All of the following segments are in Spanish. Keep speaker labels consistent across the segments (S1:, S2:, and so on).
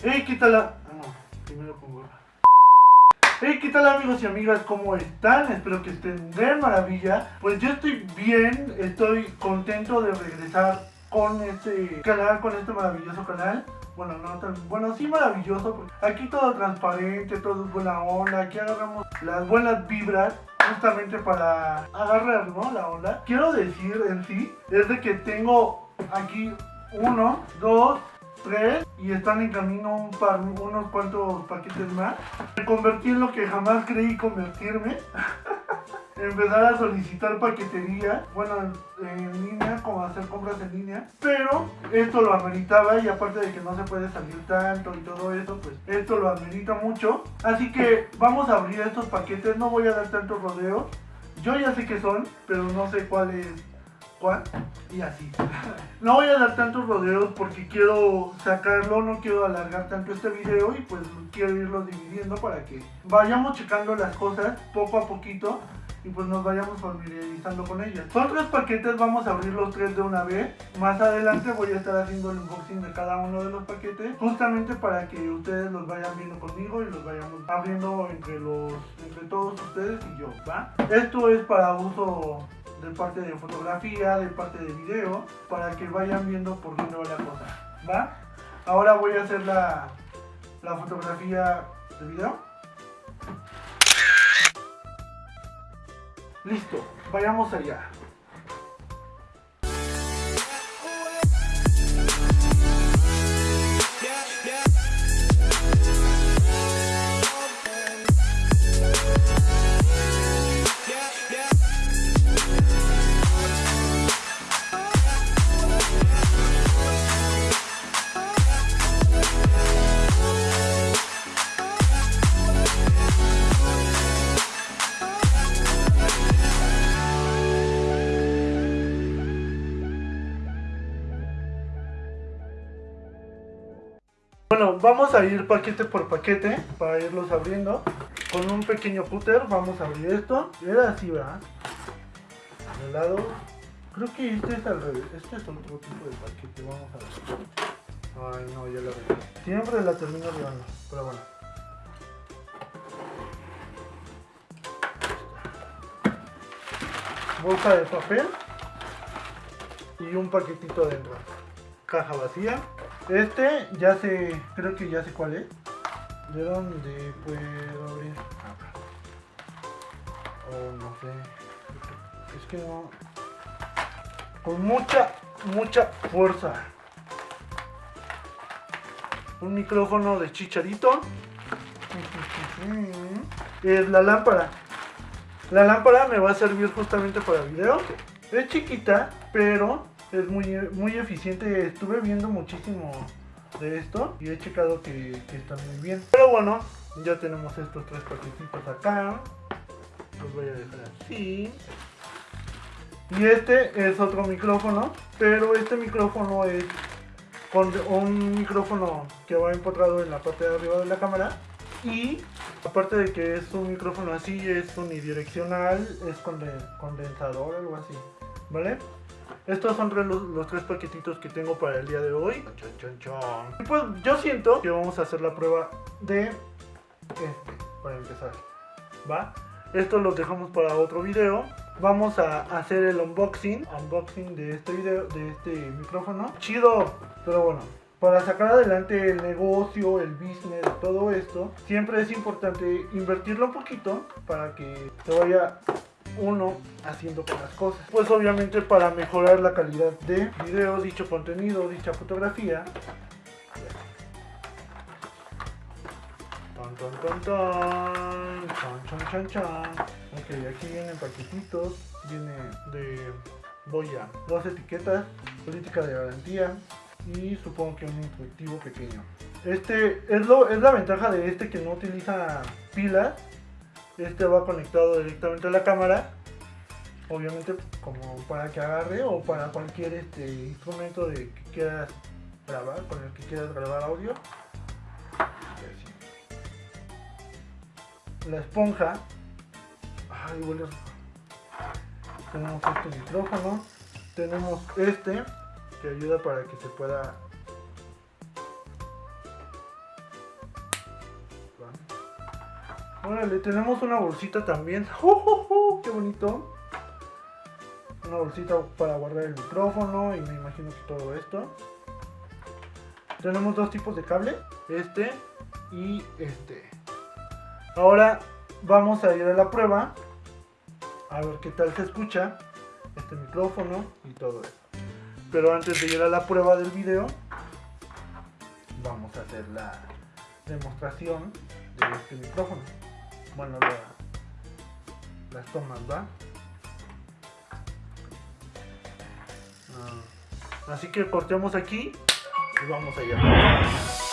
S1: Hey, ¿qué tal? Ah, no, primero pongo. Hey, ¿qué tal amigos y amigas? ¿Cómo están? Espero que estén de maravilla. Pues yo estoy bien, estoy contento de regresar con este canal, con este maravilloso canal. Bueno, no tan, bueno, sí maravilloso, aquí todo transparente, todo es buena onda, aquí agarramos las buenas vibras justamente para agarrar, ¿no? La onda. Quiero decir en sí, es de que tengo aquí uno, dos, tres y están en camino un par, unos cuantos paquetes más. Me convertí en lo que jamás creí convertirme. empezar a solicitar paquetería, bueno, en, línea, como hacer compras en línea, pero esto lo ameritaba y aparte de que no se puede salir tanto y todo eso, pues esto lo amerita mucho. Así que vamos a abrir estos paquetes, no voy a dar tantos rodeos. Yo ya sé qué son, pero no sé cuál es y así. No voy a dar tantos rodeos porque quiero sacarlo, no quiero alargar tanto este video y pues quiero irlo dividiendo para que vayamos checando las cosas poco a poquito y pues nos vayamos familiarizando con ellas. Son tres paquetes, vamos a abrir los tres de una vez. Más adelante voy a estar haciendo el unboxing de cada uno de los paquetes, justamente para que ustedes los vayan viendo conmigo y los vayamos abriendo entre, los, entre todos ustedes y yo. Esto es para uso de parte de fotografía, de parte de video, para que vayan viendo por dónde va la cosa, ¿va? Ahora voy a hacer la, la fotografía de video. Listo, vayamos allá. Bueno, vamos a ir paquete por paquete para irlos abriendo. Con un pequeño cúter vamos a abrir esto. Era así, ¿verdad? De lado. Creo que este es al revés. Este es otro tipo de paquete. Vamos a ver. Ay, no, ya la veo. Siempre la termino llevando. Pero bueno. Bolsa de papel. Y un paquetito dentro. Caja vacía. Este ya sé, creo que ya sé cuál es. ¿De dónde puedo abrir? Oh, no sé. Es que no. Con mucha, mucha fuerza. Un micrófono de chicharito. Es la lámpara. La lámpara me va a servir justamente para video. Es chiquita, pero es muy, muy eficiente. Estuve viendo muchísimo de esto y he checado que, está muy bien. Pero bueno, ya tenemos estos tres paquetitos acá. Los voy a dejar así. Y este es otro micrófono, pero este micrófono es con un micrófono que va empotrado en la parte de arriba de la cámara. Y aparte de que es un micrófono así, es unidireccional, es condensador, algo así, ¿vale? Estos son los, tres paquetitos que tengo para el día de hoy. pues yo siento que vamos a hacer la prueba de este, para empezar. ¿Va? Esto lo dejamos para otro video. Vamos a hacer el unboxing, unboxing de este video, de este micrófono. Chido, pero bueno, para sacar adelante el negocio, el business, todo esto, siempre es importante invertirlo un poquito para que se vaya uno haciendo con las cosas. Pues obviamente para mejorar la calidad de video, dicho contenido, dicha fotografía. Ok, aquí vienen paquetitos, viene de boya, dos etiquetas, política de garantía y supongo que un instructivo pequeño. Este es, lo, es la ventaja de este que no utiliza pilas este va conectado directamente a la cámara. Obviamente como para que agarre o para cualquier este instrumento de que quieras grabar con el que quieras grabar audio. La esponja. Ay huele tenemos este micrófono. Tenemos este que ayuda para que se pueda Órale, tenemos una bolsita también. ¡Uh, qué bonito! Una bolsita para guardar el micrófono y me imagino que todo esto. Tenemos dos tipos de cable, este y este. Ahora vamos a ir a la prueba a ver qué tal se escucha este micrófono y todo eso. Pero antes de ir a la prueba del video, vamos a hacer la demostración de este micrófono. Bueno, las tomas, ¿va? Ah, así que cortemos aquí y vamos allá.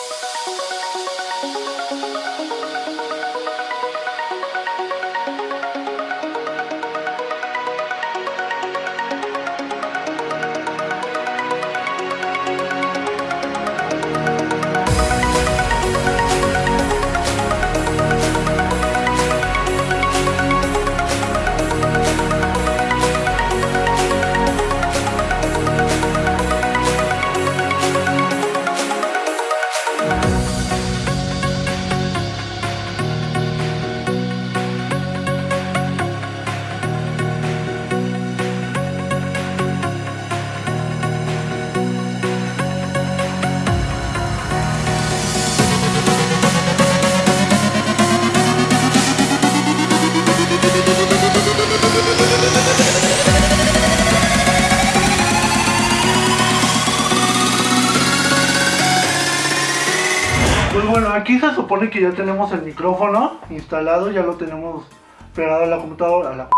S1: Pues bueno, aquí se supone que ya tenemos el micrófono instalado, ya lo tenemos pegado a la computadora. A la...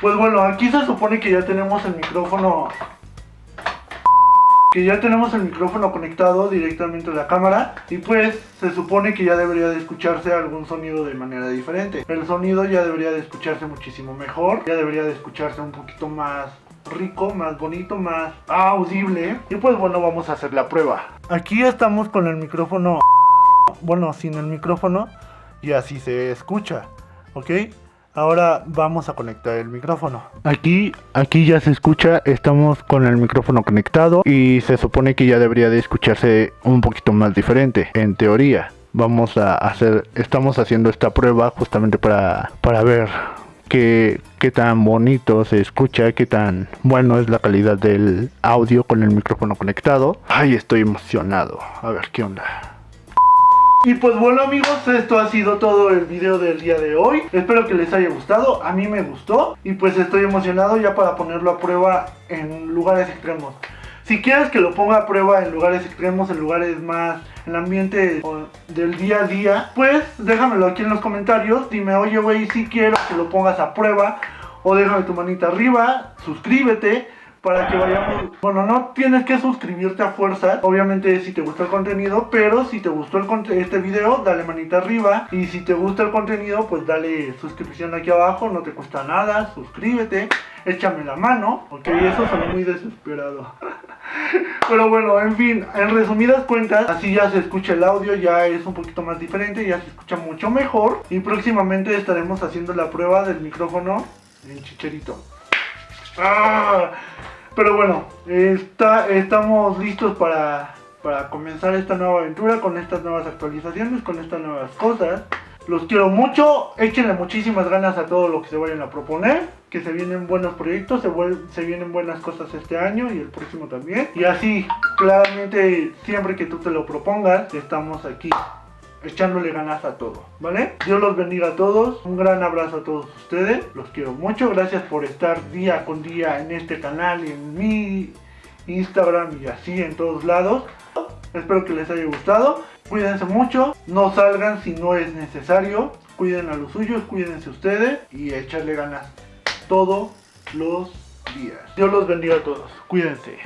S1: Pues bueno, aquí se supone que ya tenemos el micrófono que ya tenemos el micrófono conectado directamente a la cámara y pues se supone que ya debería de escucharse algún sonido de manera diferente. El sonido ya debería de escucharse muchísimo mejor, ya debería de escucharse un poquito más rico, más bonito, más audible. Y pues bueno, vamos a hacer la prueba. Aquí estamos con el micrófono bueno, sin el micrófono y así se escucha, ¿ok? Ahora vamos a conectar el micrófono. Aquí, aquí ya se escucha, estamos con el micrófono conectado y se supone que ya debería de escucharse un poquito más diferente, en teoría. Vamos a hacer, estamos haciendo esta prueba justamente para, para ver qué, qué tan bonito se escucha, qué tan bueno es la calidad del audio con el micrófono conectado. Ay, estoy emocionado. A ver qué onda. Y pues bueno amigos, esto ha sido todo el video del día de hoy. Espero que les haya gustado, a mí me gustó. Y pues estoy emocionado ya para ponerlo a prueba en lugares extremos. Si quieres que lo ponga a prueba en lugares extremos, en lugares más en el ambiente del día a día Pues déjamelo aquí en los comentarios. Dime, oye güey, si quiero que lo pongas a prueba O déjame tu manita arriba, suscríbete para que vayamos... Bueno, no tienes que suscribirte a fuerza, obviamente si te gustó el contenido, pero si te gustó este video, dale manita arriba. Y si te gusta el contenido, pues dale suscripción aquí abajo, no te cuesta nada, suscríbete, échame la mano, ok, eso suena muy desesperado. Pero bueno, en fin, en resumidas cuentas, así ya se escucha el audio, ya es un poquito más diferente, ya se escucha mucho mejor. Y próximamente estaremos haciendo la prueba del micrófono en chicherito. ¡Ah! Pero bueno, está, estamos listos para, para comenzar esta nueva aventura con estas nuevas actualizaciones, con estas nuevas cosas. Los quiero mucho, échenle muchísimas ganas a todo lo que se vayan a proponer, que se vienen buenos proyectos, se, se vienen buenas cosas este año y el próximo también. Y así, claramente, siempre que tú te lo propongas, estamos aquí echándole ganas a todo, ¿vale? Dios los bendiga a todos, un gran abrazo a todos ustedes, los quiero mucho, gracias por estar día con día en este canal en mi Instagram y así en todos lados. Espero que les haya gustado, cuídense mucho, no salgan si no es necesario, cuiden a los suyos, cuídense ustedes y echarle ganas todos los días. Dios los bendiga a todos, cuídense.